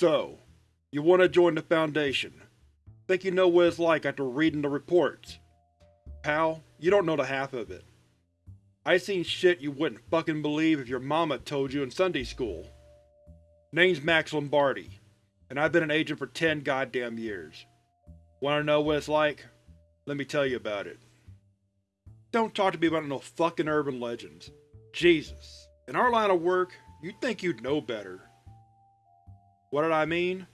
So, you want to join the Foundation. Think you know what it's like after reading the reports. Pal, you don't know the half of it. I seen shit you wouldn't fucking believe if your mama told you in Sunday school. Name's Max Lombardi, and I've been an agent for ten goddamn years. Wanna know what it's like? Let me tell you about it. Don't talk to me about no fucking urban legends. Jesus. In our line of work, you'd think you'd know better. What did I mean?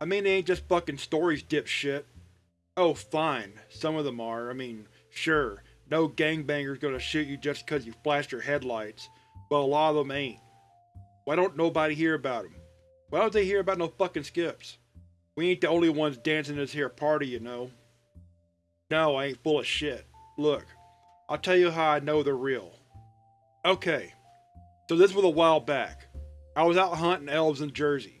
I mean they ain't just fucking stories, dipshit. Oh fine, some of them are. I mean, sure, no gangbanger's gonna shoot you just cause you flashed your headlights, but a lot of them ain't. Why don't nobody hear about them? Why don't they hear about no fucking skips? We ain't the only ones dancing this here party, you know. No, I ain't full of shit. Look, I'll tell you how I know they're real. Okay, so this was a while back. I was out hunting elves in Jersey.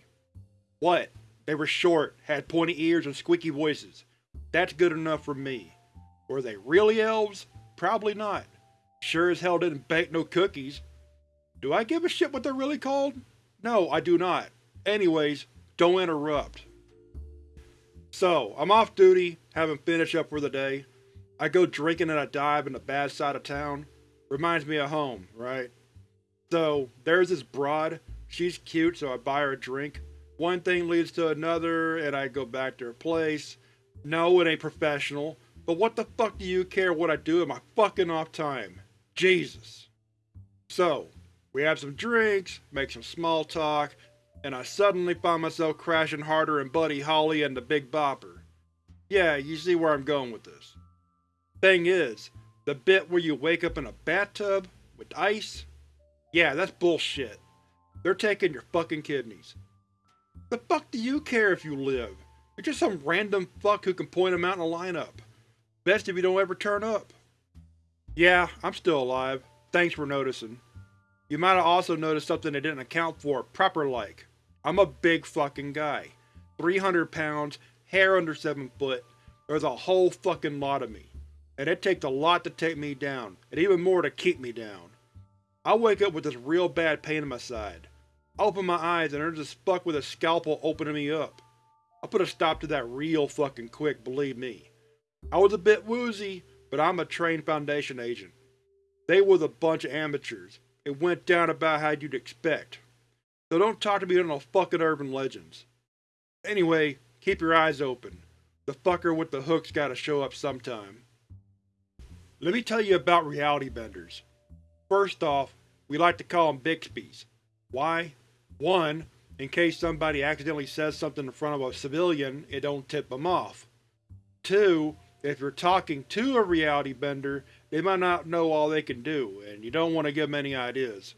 What? They were short, had pointy ears and squeaky voices. That's good enough for me. Were they really elves? Probably not. Sure as hell didn't bake no cookies. Do I give a shit what they're really called? No, I do not. Anyways, don't interrupt. So, I'm off duty, having finished up for the day. I go drinking at a dive in the bad side of town. Reminds me of home, right? So, there's this broad. She's cute, so I buy her a drink. One thing leads to another, and I go back to her place. No, it ain't professional, but what the fuck do you care what I do in my fucking off time? Jesus. So, we have some drinks, make some small talk, and I suddenly find myself crashing harder than Buddy Holly and the Big Bopper. Yeah, you see where I'm going with this. Thing is, the bit where you wake up in a bathtub with ice? Yeah, that's bullshit. They're taking your fucking kidneys. The fuck do you care if you live? You're just some random fuck who can point them out in a lineup. Best if you don't ever turn up. Yeah, I'm still alive. Thanks for noticing. You might have also noticed something they didn't account for proper-like. I'm a big fucking guy. 300 pounds, hair under 7 foot. There's a whole fucking lot of me. And it takes a lot to take me down, and even more to keep me down. I wake up with this real bad pain in my side. I open my eyes and there's a fuck with a scalpel opening me up. I put a stop to that real fucking quick, believe me. I was a bit woozy, but I'm a trained Foundation agent. They was a bunch of amateurs. It went down about how you'd expect. So don't talk to me on no fucking urban legends. Anyway, keep your eyes open. The fucker with the hook's gotta show up sometime. Let me tell you about reality benders. First off, we like to call them Bixbies. Why? 1. In case somebody accidentally says something in front of a civilian, it don't tip them off. 2. If you're talking to a reality bender, they might not know all they can do, and you don't want to give them any ideas.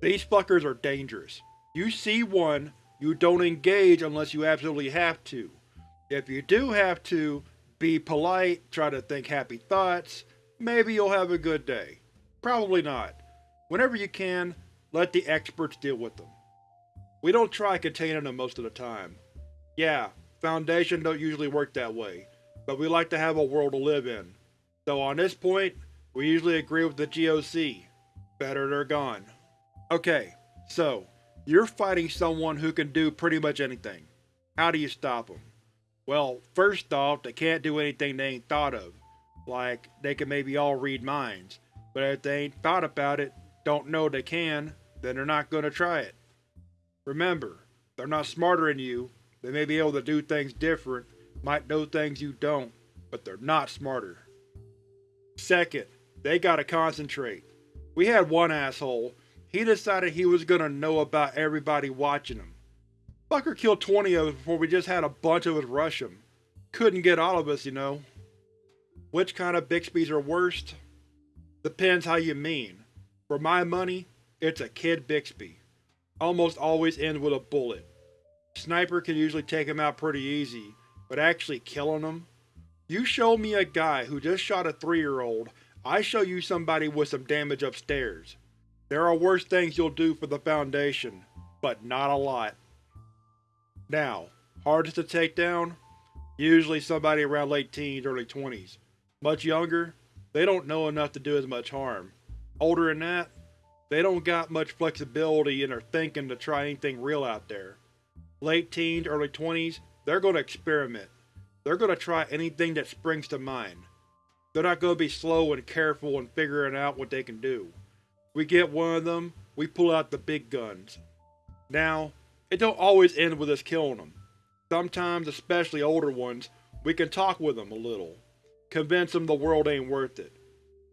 These fuckers are dangerous. You see one, you don't engage unless you absolutely have to. If you do have to, be polite, try to think happy thoughts, maybe you'll have a good day. Probably not. Whenever you can, let the experts deal with them. We don't try containing them most of the time. Yeah, Foundation don't usually work that way, but we like to have a world to live in. So on this point, we usually agree with the GOC. Better they're gone. Okay, so, you're fighting someone who can do pretty much anything. How do you stop them? Well, first off, they can't do anything they ain't thought of. Like, they can maybe all read minds, but if they ain't thought about it, don't know they can, then they're not gonna try it. Remember, they're not smarter than you, they may be able to do things different, might know things you don't, but they're not smarter. Second, they gotta concentrate. We had one asshole, he decided he was gonna know about everybody watching him. Fucker killed 20 of us before we just had a bunch of us rush him. Couldn't get all of us, you know. Which kind of Bixbies are worst? Depends how you mean. For my money, it's a Kid Bixby. Almost always ends with a bullet. Sniper can usually take him out pretty easy, but actually killing him? You show me a guy who just shot a 3-year-old, I show you somebody with some damage upstairs. There are worse things you'll do for the Foundation, but not a lot. Now, hardest to take down? Usually somebody around late teens, early 20s. Much younger? They don't know enough to do as much harm. Older than that? They don't got much flexibility in their thinking to try anything real out there. Late teens, early 20s, they're gonna experiment. They're gonna try anything that springs to mind. They're not gonna be slow and careful in figuring out what they can do. We get one of them, we pull out the big guns. Now, it don't always end with us killing them. Sometimes, especially older ones, we can talk with them a little. Convince them the world ain't worth it.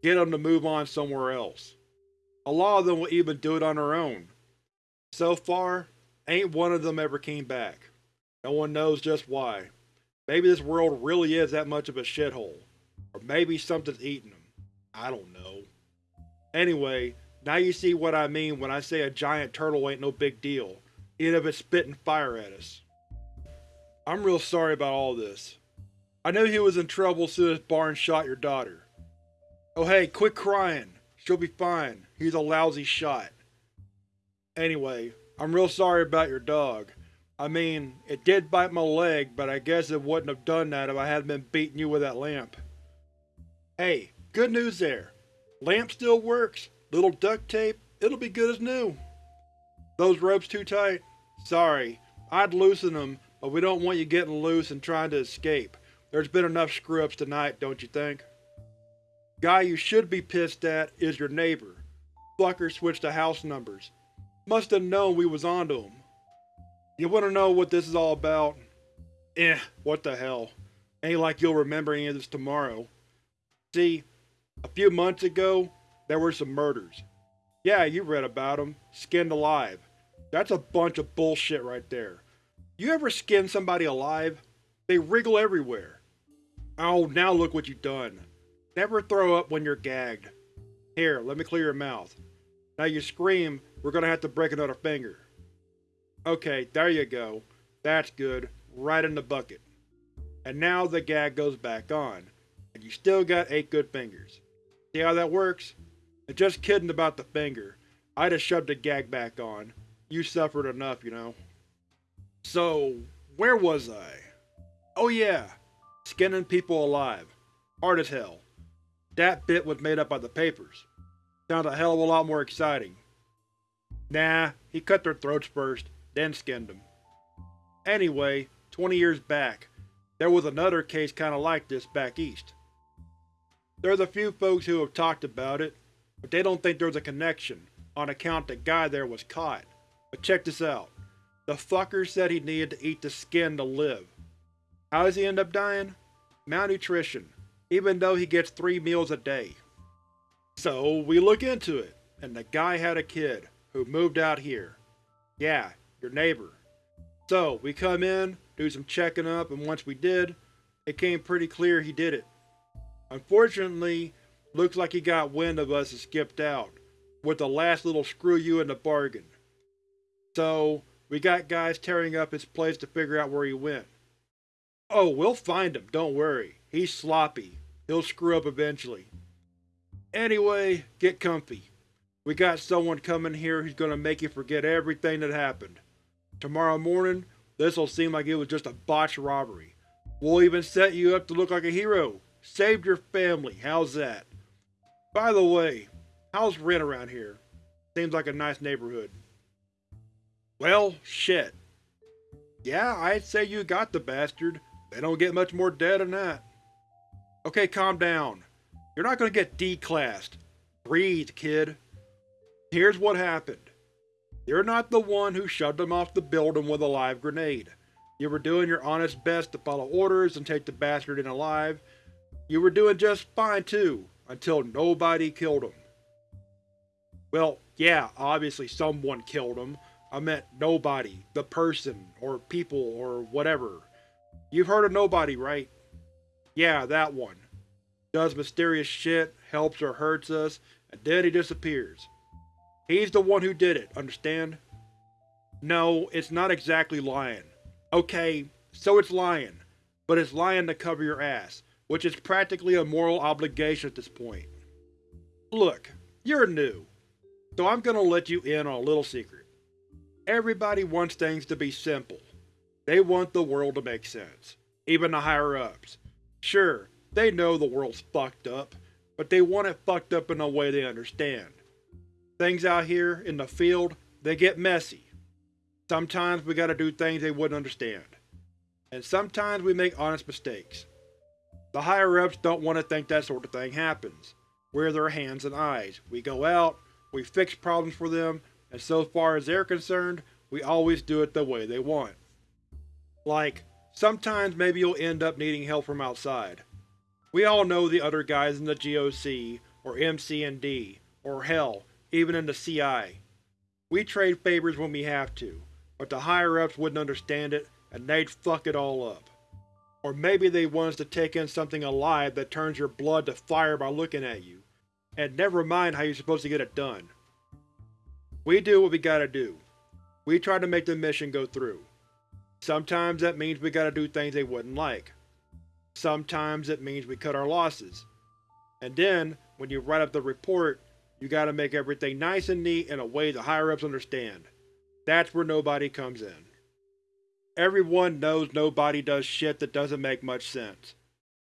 Get them to move on somewhere else. A lot of them will even do it on their own. So far, ain't one of them ever came back. No one knows just why. Maybe this world really is that much of a shithole. Or maybe something's eating them. I don't know. Anyway, now you see what I mean when I say a giant turtle ain't no big deal, even if it's spitting fire at us. I'm real sorry about all this. I knew he was in trouble as soon as Barnes shot your daughter. Oh hey, quit crying. She'll be fine. He's a lousy shot. Anyway, I'm real sorry about your dog. I mean, it did bite my leg, but I guess it wouldn't have done that if I hadn't been beating you with that lamp. Hey, good news there. Lamp still works. Little duct tape, it'll be good as new. Those ropes too tight? Sorry, I'd loosen them, but we don't want you getting loose and trying to escape. There's been enough screw-ups tonight, don't you think? Guy you should be pissed at is your neighbor. Fucker switched the house numbers. Must have known we was onto him. You wanna know what this is all about? Eh, what the hell. Ain't like you'll remember any of this tomorrow. See, a few months ago, there were some murders. Yeah, you read about them. Skinned alive. That's a bunch of bullshit right there. You ever skin somebody alive? They wriggle everywhere. Oh, now look what you've done. Never throw up when you're gagged. Here, let me clear your mouth. Now you scream, we're gonna have to break another finger. Okay, there you go. That's good. Right in the bucket. And now the gag goes back on. And you still got 8 good fingers. See how that works? And just kidding about the finger. I just shoved the gag back on. You suffered enough, you know. So, where was I? Oh yeah, skinning people alive. Hard as hell. That bit was made up by the papers. Sounds a hell of a lot more exciting. Nah, he cut their throats first, then skinned them. Anyway, 20 years back, there was another case kinda like this back east. There's a few folks who have talked about it, but they don't think there's a connection, on account the guy there was caught. But check this out. The fucker said he needed to eat the skin to live. How does he end up dying? Malnutrition, even though he gets three meals a day. So we look into it, and the guy had a kid, who moved out here. Yeah, your neighbor. So, we come in, do some checking up, and once we did, it came pretty clear he did it. Unfortunately, looks like he got wind of us and skipped out, with the last little screw you in the bargain. So, we got guys tearing up his place to figure out where he went. Oh, we'll find him, don't worry. He's sloppy. He'll screw up eventually. Anyway, get comfy. We got someone coming here who's gonna make you forget everything that happened. Tomorrow morning, this'll seem like it was just a botched robbery. We'll even set you up to look like a hero. Saved your family, how's that? By the way, how's rent around here? Seems like a nice neighborhood. Well, shit. Yeah, I'd say you got the bastard. They don't get much more dead than that. Okay, calm down. You're not gonna get declassed. Breathe, kid. Here's what happened. You're not the one who shoved him off the building with a live grenade. You were doing your honest best to follow orders and take the bastard in alive. You were doing just fine too, until nobody killed him. Well, yeah, obviously someone killed him. I meant nobody, the person, or people, or whatever. You've heard of nobody, right? Yeah, that one. Does mysterious shit, helps or hurts us, and then he disappears. He's the one who did it, understand? No, it's not exactly lying. Okay, so it's lying, but it's lying to cover your ass, which is practically a moral obligation at this point. Look, you're new, so I'm gonna let you in on a little secret. Everybody wants things to be simple. They want the world to make sense. Even the higher-ups. Sure, they know the world's fucked up, but they want it fucked up in a way they understand. Things out here, in the field, they get messy. Sometimes we gotta do things they wouldn't understand. And sometimes we make honest mistakes. The higher-ups don't want to think that sort of thing happens. We're their hands and eyes. We go out, we fix problems for them, and so far as they're concerned, we always do it the way they want. Like, sometimes maybe you'll end up needing help from outside. We all know the other guys in the GOC, or MC&D, or hell, even in the CI. We trade favors when we have to, but the higher-ups wouldn't understand it, and they'd fuck it all up. Or maybe they want us to take in something alive that turns your blood to fire by looking at you, and never mind how you're supposed to get it done. We do what we gotta do. We try to make the mission go through. Sometimes that means we gotta do things they wouldn't like. Sometimes it means we cut our losses. And then, when you write up the report, you gotta make everything nice and neat in a way the higher-ups understand. That's where nobody comes in. Everyone knows nobody does shit that doesn't make much sense.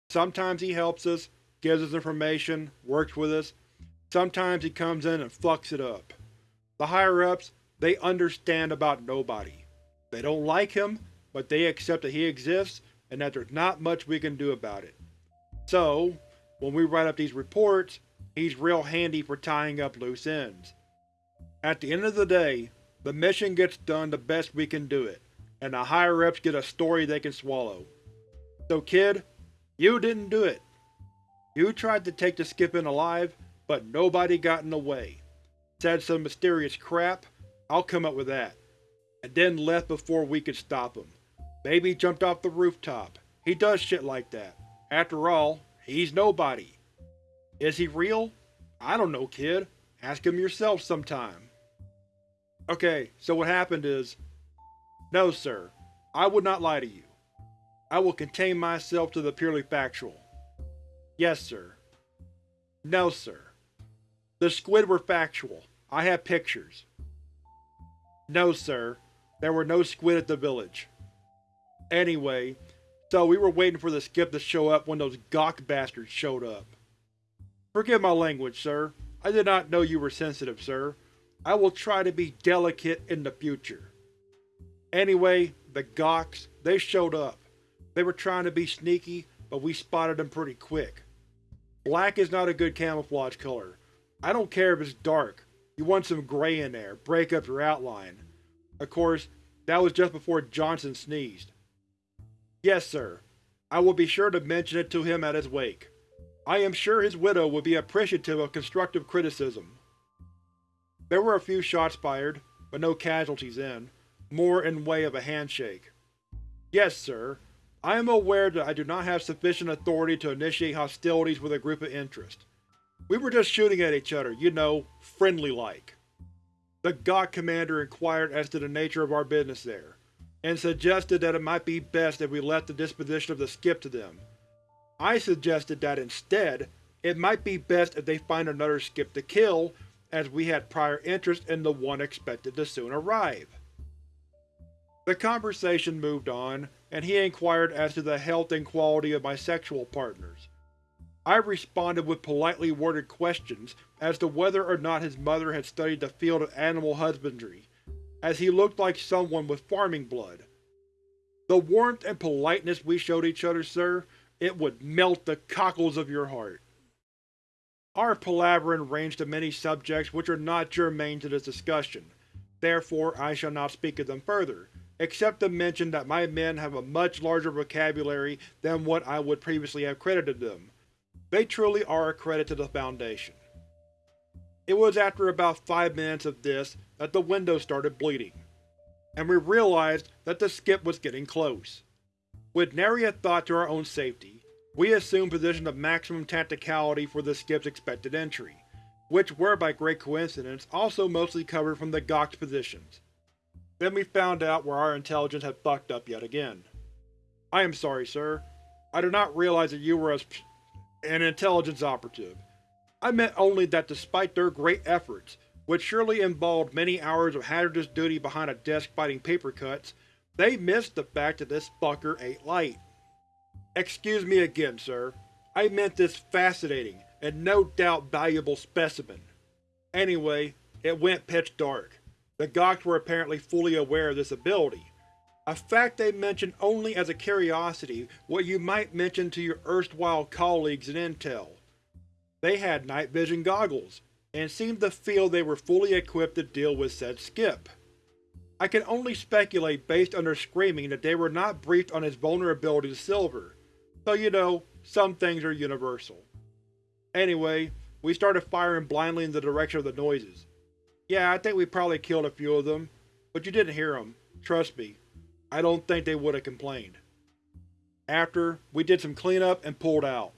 Sometimes he helps us, gives us information, works with us. Sometimes he comes in and fucks it up. The higher-ups, they understand about nobody. They don't like him, but they accept that he exists and that there's not much we can do about it. So, when we write up these reports, he's real handy for tying up loose ends. At the end of the day, the mission gets done the best we can do it, and the higher-ups get a story they can swallow. So kid, you didn't do it. You tried to take the skip in alive, but nobody got in the way. Said some mysterious crap, I'll come up with that. And then left before we could stop him. Maybe jumped off the rooftop. He does shit like that. After all, he's nobody. Is he real? I don't know, kid. Ask him yourself sometime. Okay, so what happened is... No, sir. I would not lie to you. I will contain myself to the purely factual. Yes, sir. No, sir. The squid were factual. I have pictures. No, sir. There were no squid at the village. Anyway, so we were waiting for the skip to show up when those GOC bastards showed up. Forgive my language, sir. I did not know you were sensitive, sir. I will try to be delicate in the future. Anyway, the GOCs, they showed up. They were trying to be sneaky, but we spotted them pretty quick. Black is not a good camouflage color. I don't care if it's dark. You want some gray in there, break up your outline. Of course, that was just before Johnson sneezed. Yes, sir. I will be sure to mention it to him at his wake. I am sure his widow would be appreciative of constructive criticism. There were a few shots fired, but no casualties in, more in way of a handshake. Yes, sir. I am aware that I do not have sufficient authority to initiate hostilities with a group of interest. We were just shooting at each other, you know, friendly-like. The GOC commander inquired as to the nature of our business there, and suggested that it might be best if we left the disposition of the skip to them. I suggested that instead, it might be best if they find another skip to kill, as we had prior interest in the one expected to soon arrive. The conversation moved on, and he inquired as to the health and quality of my sexual partners. I responded with politely worded questions as to whether or not his mother had studied the field of animal husbandry, as he looked like someone with farming blood. The warmth and politeness we showed each other, sir, it would melt the cockles of your heart. Our palavering ranged to many subjects which are not germane to this discussion, therefore I shall not speak of them further, except to mention that my men have a much larger vocabulary than what I would previously have credited them. They truly are a credit to the Foundation. It was after about five minutes of this that the window started bleeding, and we realized that the skip was getting close. With nary a thought to our own safety, we assumed position of maximum tacticality for the skip's expected entry, which were by great coincidence also mostly covered from the GOC's positions. Then we found out where our intelligence had fucked up yet again. I am sorry, sir. I did not realize that you were as an intelligence operative. I meant only that despite their great efforts, which surely involved many hours of hazardous duty behind a desk fighting paper cuts, they missed the fact that this fucker ate light. Excuse me again, sir. I meant this fascinating, and no doubt valuable specimen. Anyway, it went pitch dark. The GOCs were apparently fully aware of this ability, a fact they mentioned only as a curiosity what you might mention to your erstwhile colleagues in Intel. They had night vision goggles, and seemed to feel they were fully equipped to deal with said skip. I can only speculate based on their screaming that they were not briefed on his vulnerability to Silver, so you know, some things are universal. Anyway, we started firing blindly in the direction of the noises. Yeah, I think we probably killed a few of them, but you didn't hear them. Trust me, I don't think they would have complained. After, we did some cleanup and pulled out.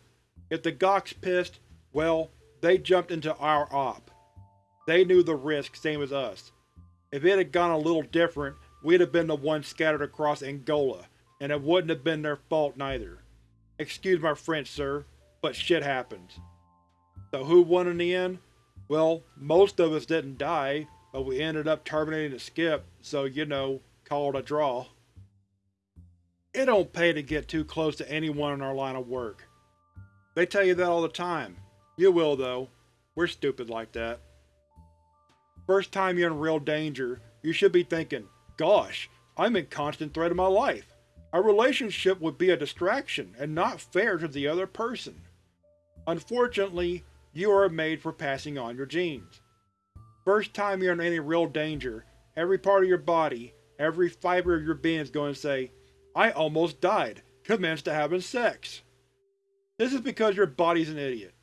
If the GOCs pissed, well, they jumped into our op. They knew the risk same as us. If it had gone a little different, we'd have been the ones scattered across Angola, and it wouldn't have been their fault neither. Excuse my French, sir, but shit happens. So who won in the end? Well, most of us didn't die, but we ended up terminating the skip, so you know, call it a draw. It don't pay to get too close to anyone in our line of work. They tell you that all the time. You will, though. We're stupid like that. First time you're in real danger, you should be thinking, gosh, I'm in constant threat of my life. A relationship would be a distraction and not fair to the other person. Unfortunately, you are made for passing on your genes. First time you're in any real danger, every part of your body, every fiber of your being is going to say, I almost died, commence to having sex. This is because your body's an idiot.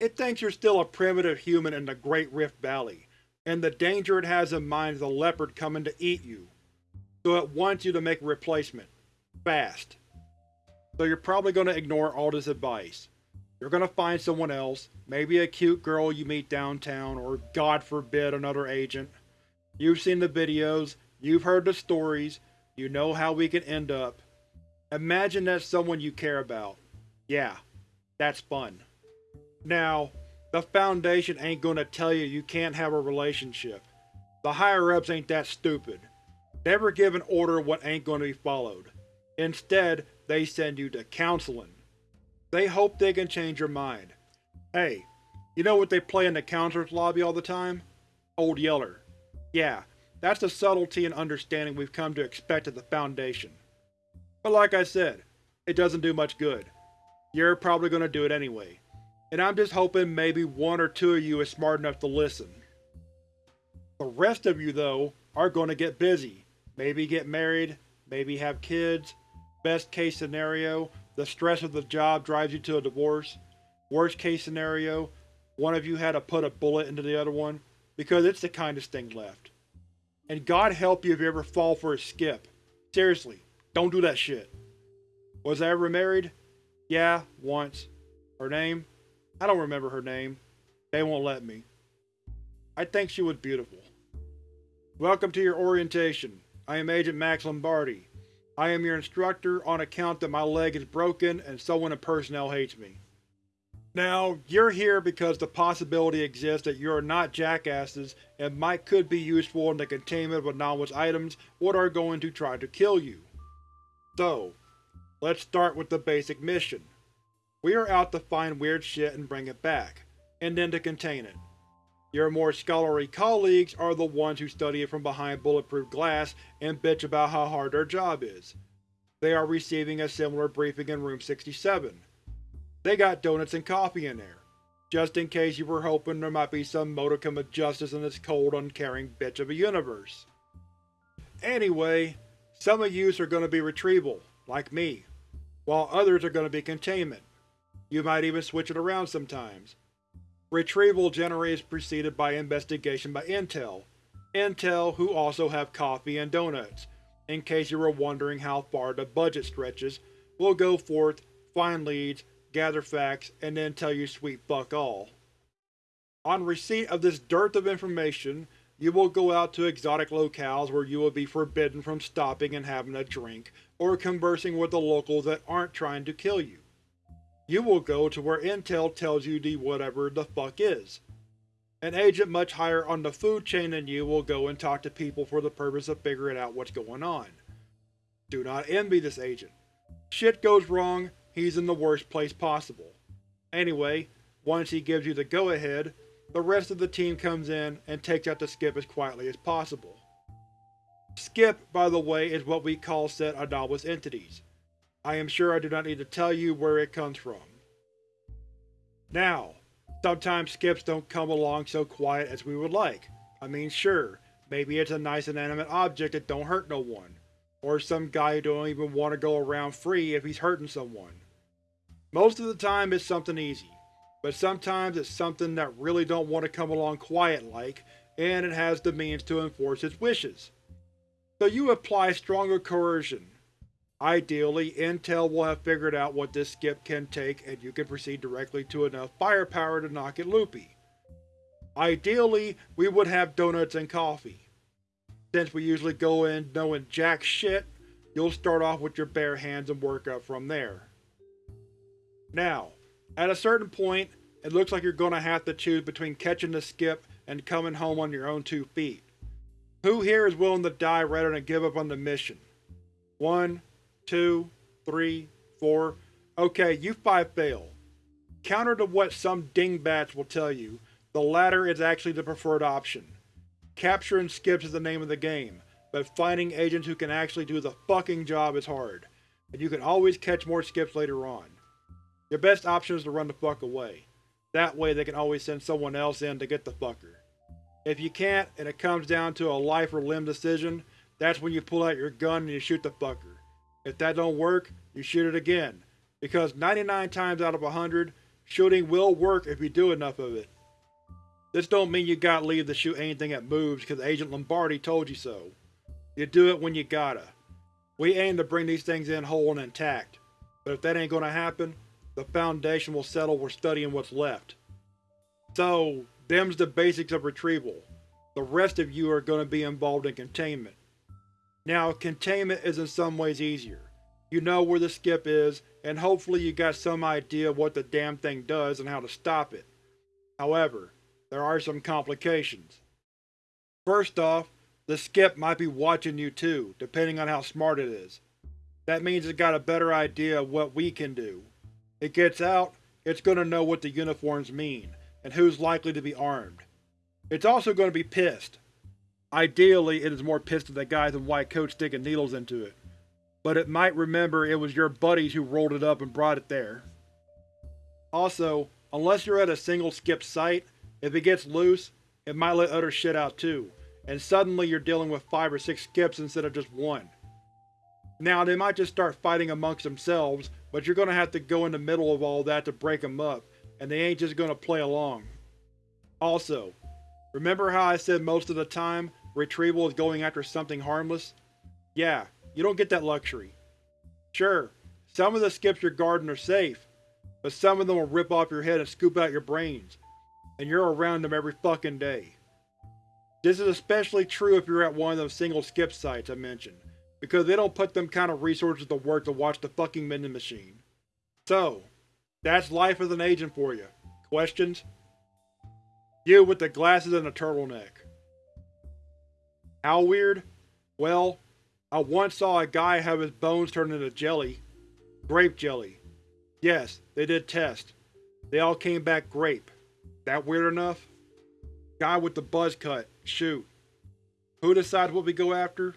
It thinks you're still a primitive human in the Great Rift Valley, and the danger it has in mind is a leopard coming to eat you. So it wants you to make a replacement. Fast. So you're probably going to ignore all this advice. You're going to find someone else, maybe a cute girl you meet downtown, or god forbid another agent. You've seen the videos, you've heard the stories, you know how we can end up. Imagine that's someone you care about. Yeah, that's fun. Now, the Foundation ain't gonna tell you you can't have a relationship. The higher-ups ain't that stupid. Never give an order what ain't gonna be followed. Instead, they send you to counseling. They hope they can change your mind. Hey, you know what they play in the counselor's lobby all the time? Old Yeller. Yeah, that's the subtlety and understanding we've come to expect at the Foundation. But like I said, it doesn't do much good. You're probably gonna do it anyway, and I'm just hoping maybe one or two of you is smart enough to listen. The rest of you, though, are gonna get busy. Maybe get married, maybe have kids. Best case scenario, the stress of the job drives you to a divorce. Worst case scenario, one of you had to put a bullet into the other one, because it's the kindest thing left. And God help you if you ever fall for a skip. Seriously, don't do that shit. Was I ever married? Yeah, once. Her name? I don't remember her name. They won't let me. I think she was beautiful. Welcome to your orientation. I am Agent Max Lombardi. I am your instructor on account that my leg is broken and someone in personnel hates me. Now, you're here because the possibility exists that you are not jackasses and might could be useful in the containment of anomalous items what are going to try to kill you. So, let's start with the basic mission. We are out to find weird shit and bring it back, and then to contain it. Your more scholarly colleagues are the ones who study it from behind bulletproof glass and bitch about how hard their job is. They are receiving a similar briefing in Room 67. They got donuts and coffee in there, just in case you were hoping there might be some modicum of justice in this cold, uncaring bitch of a universe. Anyway, some of yous are going to be retrieval, like me, while others are going to be containment. You might even switch it around sometimes. Retrieval generally is preceded by investigation by Intel. Intel, who also have coffee and donuts. In case you were wondering how far the budget stretches, will go forth, find leads, gather facts, and then tell you sweet fuck all. On receipt of this dearth of information, you will go out to exotic locales where you will be forbidden from stopping and having a drink, or conversing with the locals that aren't trying to kill you. You will go to where Intel tells you the whatever the fuck is. An agent much higher on the food chain than you will go and talk to people for the purpose of figuring out what's going on. Do not envy this agent. Shit goes wrong, he's in the worst place possible. Anyway, once he gives you the go-ahead, the rest of the team comes in and takes out the skip as quietly as possible. Skip, by the way, is what we call said anomalous entities. I am sure I do not need to tell you where it comes from. Now, sometimes skips don't come along so quiet as we would like. I mean sure, maybe it's a nice inanimate object that don't hurt no one. Or some guy who don't even want to go around free if he's hurting someone. Most of the time it's something easy, but sometimes it's something that really don't want to come along quiet like, and it has the means to enforce its wishes. So you apply stronger coercion. Ideally, Intel will have figured out what this skip can take and you can proceed directly to enough firepower to knock it loopy. Ideally, we would have donuts and coffee. Since we usually go in knowing jack shit, you'll start off with your bare hands and work up from there. Now, at a certain point, it looks like you're gonna have to choose between catching the skip and coming home on your own two feet. Who here is willing to die rather than give up on the mission? One, two, three, four. Okay, you five fail. Counter to what some dingbats will tell you, the latter is actually the preferred option. Capturing skips is the name of the game, but finding agents who can actually do the fucking job is hard, and you can always catch more skips later on. Your best option is to run the fuck away. That way they can always send someone else in to get the fucker. If you can't, and it comes down to a life or limb decision, that's when you pull out your gun and you shoot the fucker. If that don't work, you shoot it again, because 99 times out of 100, shooting will work if you do enough of it. This don't mean you gotta leave to shoot anything that moves because Agent Lombardi told you so. You do it when you gotta. We aim to bring these things in whole and intact, but if that ain't gonna happen, the Foundation will settle for studying what's left. So, them's the basics of retrieval. The rest of you are to be involved in containment. Now, containment is in some ways easier. You know where the skip is, and hopefully you got some idea of what the damn thing does and how to stop it. However, there are some complications. First off, the skip might be watching you too, depending on how smart it is. That means it's got a better idea of what we can do. It gets out, it's going to know what the uniforms mean, and who's likely to be armed. It's also going to be pissed. Ideally, it is more pissed at the guys in white coats sticking needles into it. But it might remember it was your buddies who rolled it up and brought it there. Also, unless you're at a single skip site, if it gets loose, it might let other shit out too, and suddenly you're dealing with 5 or 6 skips instead of just one. Now, they might just start fighting amongst themselves, but you're gonna have to go in the middle of all that to break them up, and they ain't just gonna play along. Also, remember how I said most of the time, retrieval is going after something harmless? Yeah, you don't get that luxury. Sure, some of the skips you're guarding are safe, but some of them will rip off your head and scoop out your brains, and you're around them every fucking day. This is especially true if you're at one of those single skip sites I mentioned, because they don't put them kind of resources to work to watch the fucking vending machine. So, that's life as an agent for you. Questions? You with the glasses and the turtleneck. How weird? Well, I once saw a guy have his bones turned into jelly. Grape jelly. Yes, they did test. They all came back grape. That weird enough? Guy with the buzz cut. Shoot. Who decides what we go after?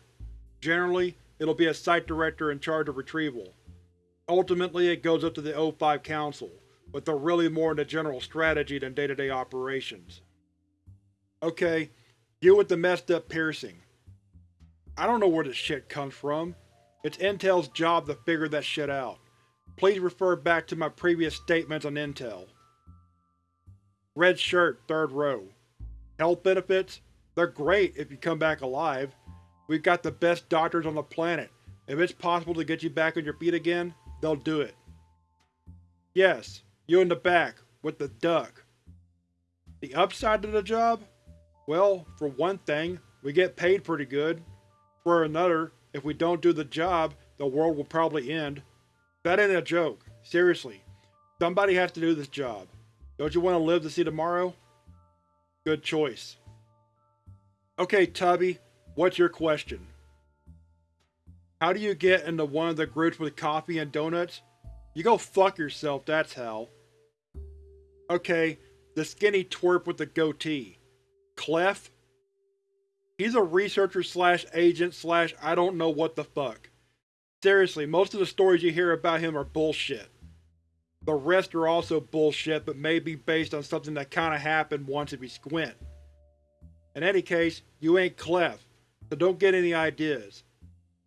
Generally, it'll be a site director in charge of retrieval. Ultimately, it goes up to the O5 Council, but they're really more into general strategy than day-to-day -day operations. Okay, deal with the messed up piercing. I don't know where this shit comes from. It's Intel's job to figure that shit out. Please refer back to my previous statements on Intel. Red shirt, third row. Health benefits? They're great if you come back alive. We've got the best doctors on the planet. If it's possible to get you back on your feet again, they'll do it. Yes, you in the back, with the duck. The upside to the job? Well, for one thing, we get paid pretty good. For another, if we don't do the job, the world will probably end. That ain't a joke. Seriously. Somebody has to do this job. Don't you want to live to see tomorrow? Good choice. Okay, Tubby, What's your question? How do you get into one of the groups with coffee and donuts? You go fuck yourself, that's how. Okay, The skinny twerp with the goatee. Clef? He's a researcher slash agent slash I don't know what the fuck. Seriously, most of the stories you hear about him are bullshit. The rest are also bullshit but may be based on something that kinda happened once if you squint. In any case, you ain't Clef, so don't get any ideas.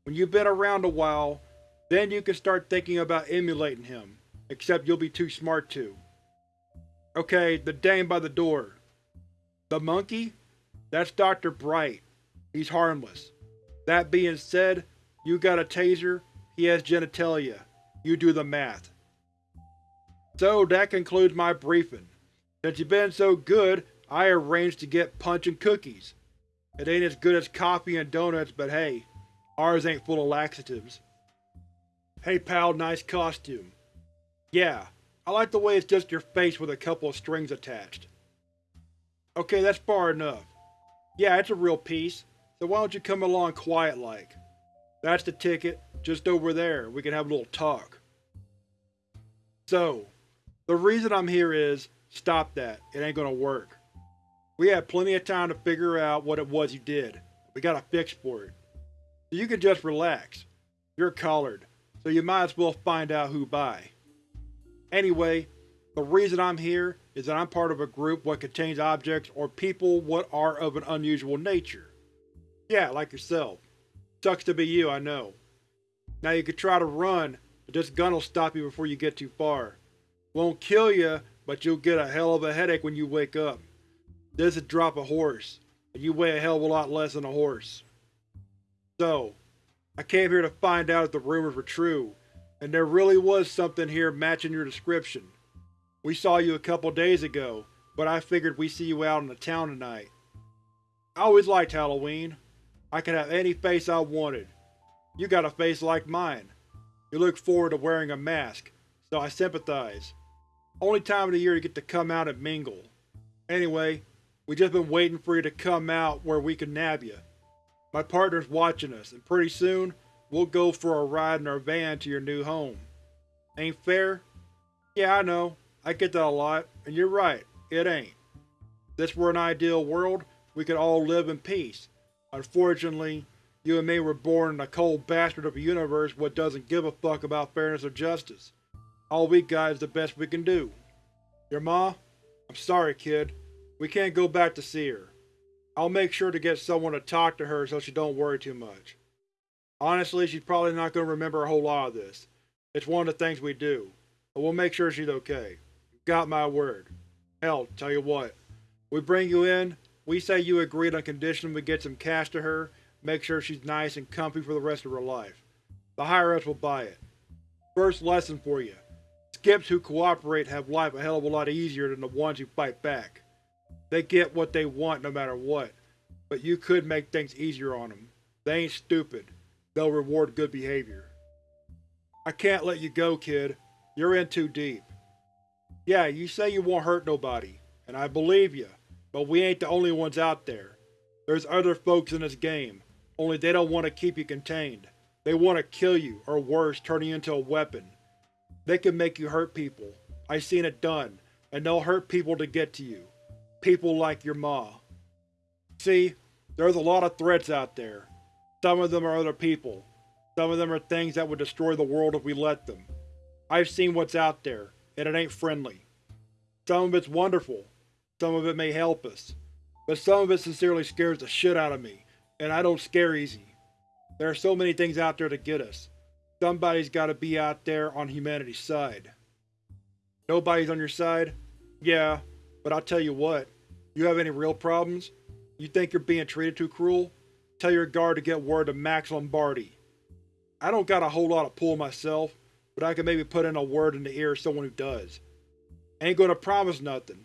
When you've been around a while, then you can start thinking about emulating him, except you'll be too smart to. Okay, the dame by the door. The monkey? That's Dr. Bright. He's harmless. That being said, you got a taser, he has genitalia. You do the math. So that concludes my briefing. Since you've been so good, I arranged to get punch and cookies. It ain't as good as coffee and donuts, but hey, ours ain't full of laxatives. Hey pal, nice costume. Yeah, I like the way it's just your face with a couple of strings attached. Okay, that's far enough. Yeah, it's a real piece, so why don't you come along quiet-like? That's the ticket, just over there, we can have a little talk. So, the reason I'm here is, stop that, it ain't gonna work. We had plenty of time to figure out what it was you did. We got a fix for it. So you can just relax. You're collared, so you might as well find out who by. Anyway, the reason I'm here is that I'm part of a group what contains objects or people what are of an unusual nature. Yeah, like yourself. Sucks to be you, I know. Now you could try to run, but this gun'll stop you before you get too far. Won't kill you, but you'll get a hell of a headache when you wake up. This would drop a horse, and you weigh a hell of a lot less than a horse. So, I came here to find out if the rumors were true, and there really was something here matching your description. We saw you a couple days ago, but I figured we'd see you out in the town tonight. I always liked Halloween. I could have any face I wanted. You got a face like mine. You look forward to wearing a mask, so I sympathize. Only time of the year you get to come out and mingle. Anyway, we just been waiting for you to come out where we can nab you. My partner's watching us, and pretty soon, we'll go for a ride in our van to your new home. Ain't fair? Yeah, I know. I get that a lot, and you're right, it ain't. If this were an ideal world, we could all live in peace. Unfortunately, you and me were born in a cold bastard of a universe what doesn't give a fuck about fairness or justice. All we got is the best we can do. Your ma? I'm sorry, kid. We can't go back to see her. I'll make sure to get someone to talk to her so she don't worry too much. Honestly, she's probably not going to remember a whole lot of this. It's one of the things we do. But we'll make sure she's okay. Got my word. Hell, tell you what. We bring you in, we say you agreed on condition we get some cash to her, make sure she's nice and comfy for the rest of her life. The higher ups will buy it. First lesson for you. Skips who cooperate have life a hell of a lot easier than the ones who fight back. They get what they want no matter what, but you could make things easier on them. They ain't stupid. They'll reward good behavior. I can't let you go, kid. You're in too deep. Yeah, you say you won't hurt nobody, and I believe you, but we ain't the only ones out there. There's other folks in this game, only they don't want to keep you contained. They want to kill you, or worse, turn you into a weapon. They can make you hurt people. I've seen it done, and they'll hurt people to get to you people like your ma. See, there's a lot of threats out there. Some of them are other people. Some of them are things that would destroy the world if we let them. I've seen what's out there, and it ain't friendly. Some of it's wonderful. Some of it may help us. But some of it sincerely scares the shit out of me, and I don't scare easy. There are so many things out there to get us. Somebody's gotta be out there on humanity's side. Nobody's on your side? Yeah, but I'll tell you what, you have any real problems? You think you're being treated too cruel? Tell your guard to get word to Max Lombardi. I don't got a whole lot of pull myself, but I can maybe put in a word in the ear of someone who does. Ain't gonna promise nothing.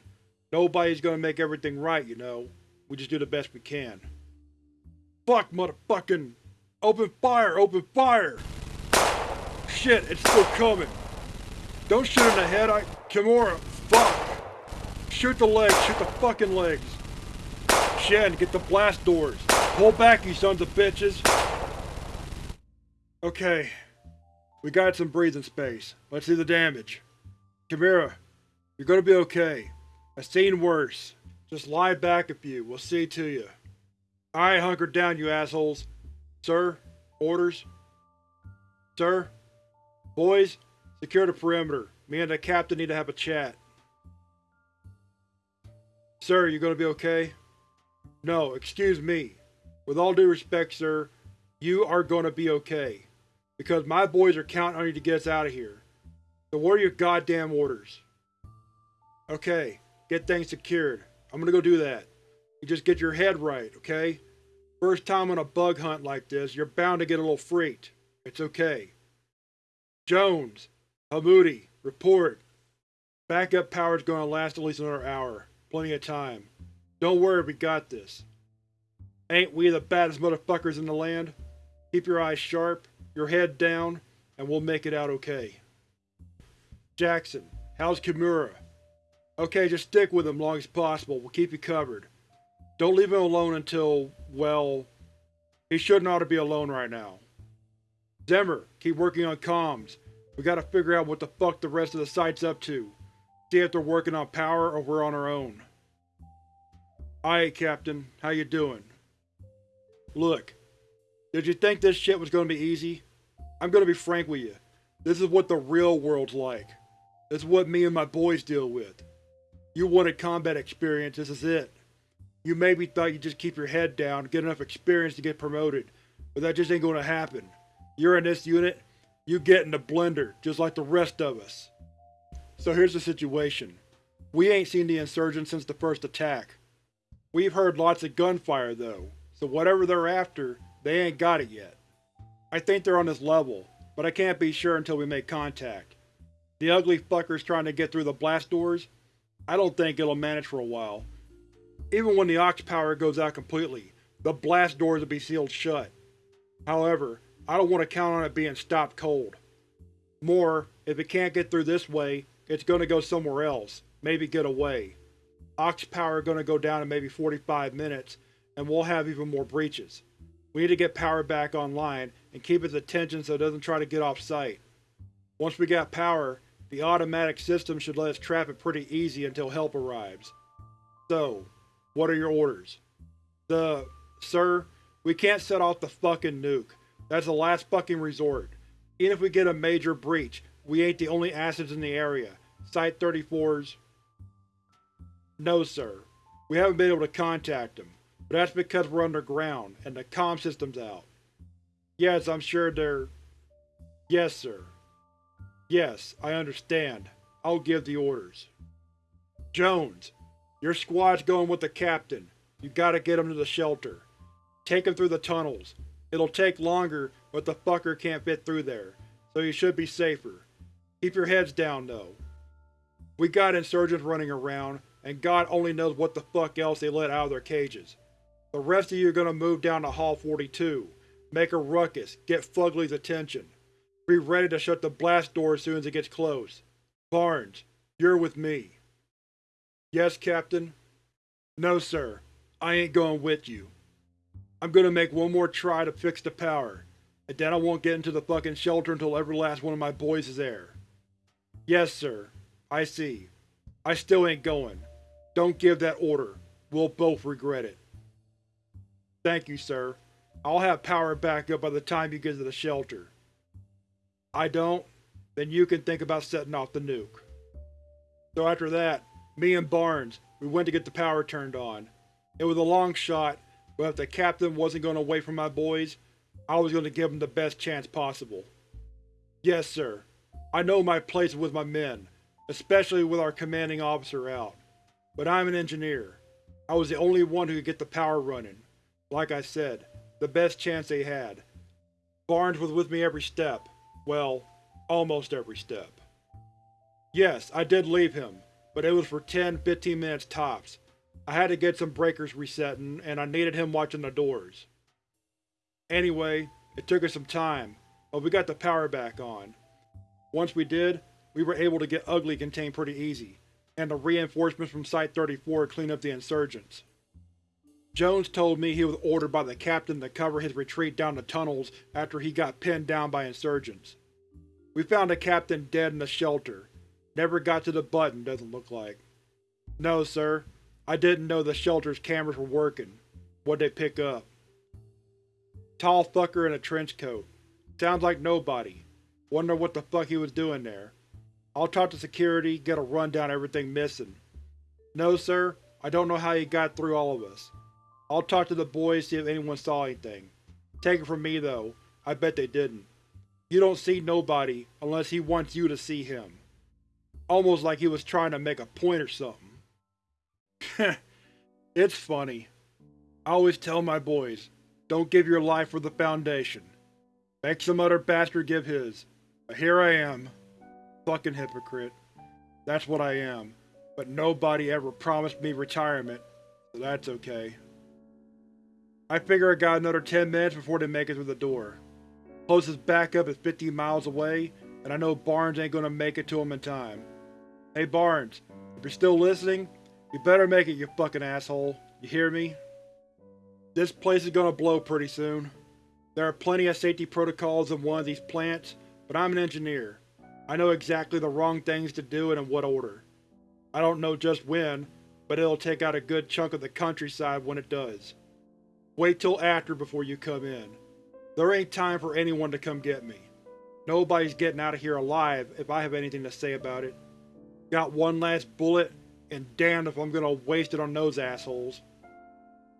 Nobody's gonna make everything right, you know. We just do the best we can. Fuck, motherfucking! Open fire! Open fire! Shit, it's still coming! Don't shoot in the head, I- Kimura, fuck! Shoot the legs, shoot the fucking legs. Shen, get the blast doors. Pull back, you sons of bitches. Okay. We got some breathing space. Let's see the damage. Kimura, you're gonna be okay. I've seen worse. Just lie back a few, we'll see to you. Alright, hunker down, you assholes. Sir? Orders? Sir? Boys, secure the perimeter. Me and the captain need to have a chat. Sir, you gonna be okay? No, excuse me. With all due respect, sir, you are gonna be okay. Because my boys are counting on you to get us out of here. So what are your goddamn orders? Okay, get things secured. I'm gonna go do that. You just get your head right, okay? First time on a bug hunt like this, you're bound to get a little freaked. It's okay. Jones, Hamoudi, report. Backup power's gonna last at least another hour. Plenty of time. Don't worry, we got this. Ain't we the baddest motherfuckers in the land? Keep your eyes sharp, your head down, and we'll make it out okay. Jackson, how's Kimura? Okay, just stick with him as long as possible. We'll keep you covered. Don't leave him alone until, well, he shouldn't ought to be alone right now. Zimmer, keep working on comms. We gotta figure out what the fuck the rest of the site's up to. See if they're working on power or we're on our own. Aye, Captain. How you doing? Look, did you think this shit was gonna be easy? I'm gonna be frank with you. This is what the real world's like. This is what me and my boys deal with. You wanted combat experience, this is it. You maybe thought you'd just keep your head down, get enough experience to get promoted, but that just ain't gonna happen. You're in this unit, you get in the blender, just like the rest of us. So here's the situation. We ain't seen the insurgents since the first attack. We've heard lots of gunfire though, so whatever they're after, they ain't got it yet. I think they're on this level, but I can't be sure until we make contact. The ugly fuckers trying to get through the blast doors? I don't think it'll manage for a while. Even when the aux power goes out completely, the blast doors will be sealed shut. However, I don't want to count on it being stopped cold. More, if it can't get through this way, it's gonna go somewhere else, maybe get away. Aux power gonna go down in maybe 45 minutes, and we'll have even more breaches. We need to get power back online and keep its attention so it doesn't try to get off site. Once we got power, the automatic system should let us trap it pretty easy until help arrives. So, what are your orders? The… Sir, we can't set off the fucking nuke. That's the last fucking resort. Even if we get a major breach, we ain't the only assets in the area. Site-34's… No, sir. We haven't been able to contact them, but that's because we're underground, and the comm system's out. Yes, I'm sure they're… Yes, sir. Yes, I understand. I'll give the orders. Jones, your squad's going with the captain. You gotta get him to the shelter. Take him through the tunnels. It'll take longer, but the fucker can't fit through there, so you should be safer. Keep your heads down, though. We got insurgents running around, and God only knows what the fuck else they let out of their cages. The rest of you are gonna move down to Hall 42. Make a ruckus, get Fugly's attention. Be ready to shut the blast door as soon as it gets close. Barnes, you're with me. Yes, Captain? No, sir. I ain't going with you. I'm gonna make one more try to fix the power, and then I won't get into the fucking shelter until every last one of my boys is there. Yes, sir. I see. I still ain't going. Don't give that order. We'll both regret it. Thank you, sir. I'll have power back up by the time you get to the shelter. I don't? Then you can think about setting off the nuke. So after that, me and Barnes, we went to get the power turned on. It was a long shot, but if the captain wasn't going to wait for my boys, I was going to give them the best chance possible. Yes, sir. I know my place with my men, especially with our commanding officer out. But I'm an engineer. I was the only one who could get the power running. Like I said, the best chance they had. Barnes was with me every step. Well, almost every step. Yes, I did leave him, but it was for 10-15 minutes tops. I had to get some breakers resetting, and I needed him watching the doors. Anyway, it took us some time, but we got the power back on. Once we did, we were able to get Ugly contained pretty easy, and the reinforcements from Site-34 cleaned up the insurgents. Jones told me he was ordered by the captain to cover his retreat down the tunnels after he got pinned down by insurgents. We found the captain dead in the shelter. Never got to the button, doesn't look like. No, sir. I didn't know the shelter's cameras were working. What'd they pick up? Tall fucker in a trench coat. Sounds like nobody. Wonder what the fuck he was doing there. I'll talk to security, get a rundown of everything missing. No, sir. I don't know how he got through all of us. I'll talk to the boys, see if anyone saw anything. Take it from me, though. I bet they didn't. You don't see nobody unless he wants you to see him. Almost like he was trying to make a point or something. it's funny. I always tell my boys, don't give your life for the Foundation. Make some other bastard give his. But here I am. Fucking hypocrite. That's what I am. But nobody ever promised me retirement, so that's okay. I figure I got another 10 minutes before they make it through the door. Closest backup is 50 miles away, and I know Barnes ain't gonna make it to him in time. Hey Barnes, if you're still listening, you better make it, you fucking asshole. You hear me? This place is gonna blow pretty soon. There are plenty of safety protocols in one of these plants, but I'm an engineer. I know exactly the wrong things to do and in what order. I don't know just when, but it'll take out a good chunk of the countryside when it does. Wait till after before you come in. There ain't time for anyone to come get me. Nobody's getting out of here alive if I have anything to say about it. Got one last bullet, and damned if I'm gonna waste it on those assholes.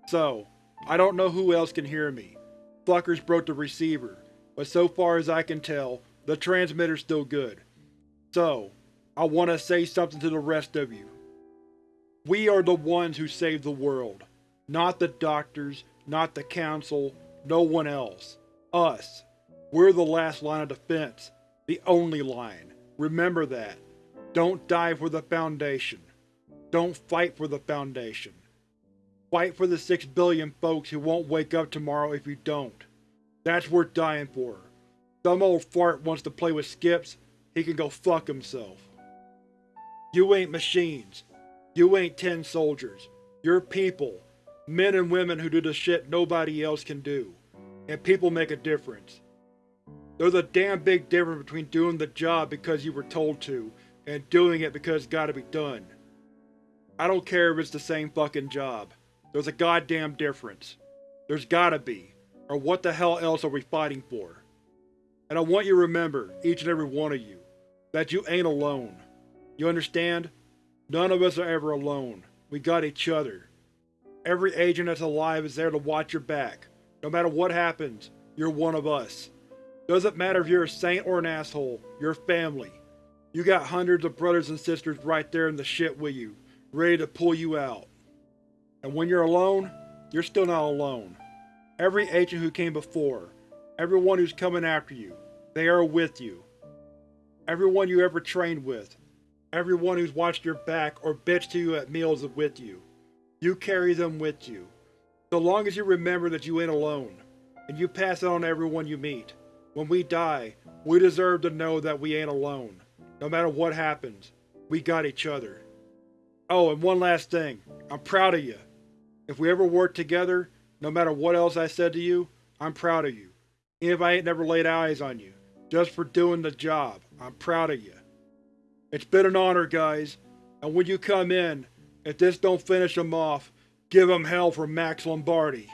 So, I don't know who else can hear me. Fuckers broke the receiver, but so far as I can tell, the transmitter's still good. So, I want to say something to the rest of you. We are the ones who saved the world. Not the doctors, not the council, no one else. Us. We're the last line of defense. The only line. Remember that. Don't die for the Foundation. Don't fight for the Foundation. Fight for the six billion folks who won't wake up tomorrow if you don't. That's worth dying for. Some old fart wants to play with skips, he can go fuck himself. You ain't machines. You ain't tin soldiers. You're people. Men and women who do the shit nobody else can do. And people make a difference. There's a damn big difference between doing the job because you were told to, and doing it because it's gotta be done. I don't care if it's the same fucking job. There's a goddamn difference. There's gotta be. Or what the hell else are we fighting for? And I want you to remember, each and every one of you, that you ain't alone. You understand? None of us are ever alone. We got each other. Every agent that's alive is there to watch your back. No matter what happens, you're one of us. Doesn't matter if you're a saint or an asshole, you're family. You got hundreds of brothers and sisters right there in the shit with you, ready to pull you out. And when you're alone, you're still not alone. Every agent who came before, everyone who's coming after you, they are with you. Everyone you ever trained with, everyone who's watched your back or bitched to you at meals is with you. You carry them with you. So long as you remember that you ain't alone, and you pass it on to everyone you meet. When we die, we deserve to know that we ain't alone. No matter what happens, we got each other. Oh, and one last thing. I'm proud of you. If we ever work together, no matter what else I said to you, I'm proud of you. Even if I ain't never laid eyes on you, just for doing the job, I'm proud of you. It's been an honor, guys, and when you come in, if this don't finish them off, give them hell for Max Lombardi.